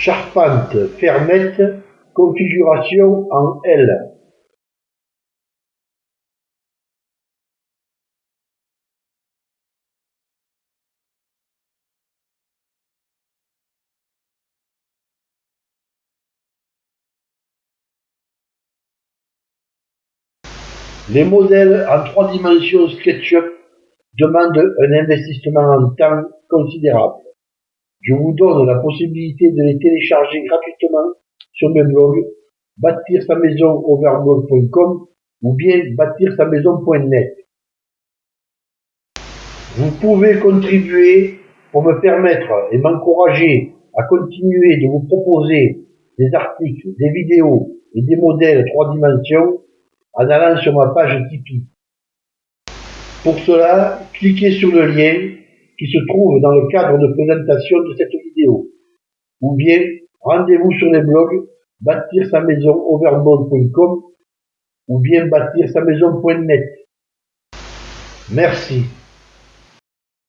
Charpente fermette, configuration en L. Les modèles en trois dimensions SketchUp demandent un investissement en temps considérable. Je vous donne la possibilité de les télécharger gratuitement sur mes blogs bâtir sa maison overblog.com ou bien bâtir sa maison.net. Vous pouvez contribuer pour me permettre et m'encourager à continuer de vous proposer des articles, des vidéos et des modèles trois dimensions en allant sur ma page Tipeee. Pour cela, cliquez sur le lien qui se trouve dans le cadre de présentation de cette vidéo. Ou bien, rendez-vous sur les blogs bâtir sa maison overboard.com ou bien bâtir sa maison.net. Merci.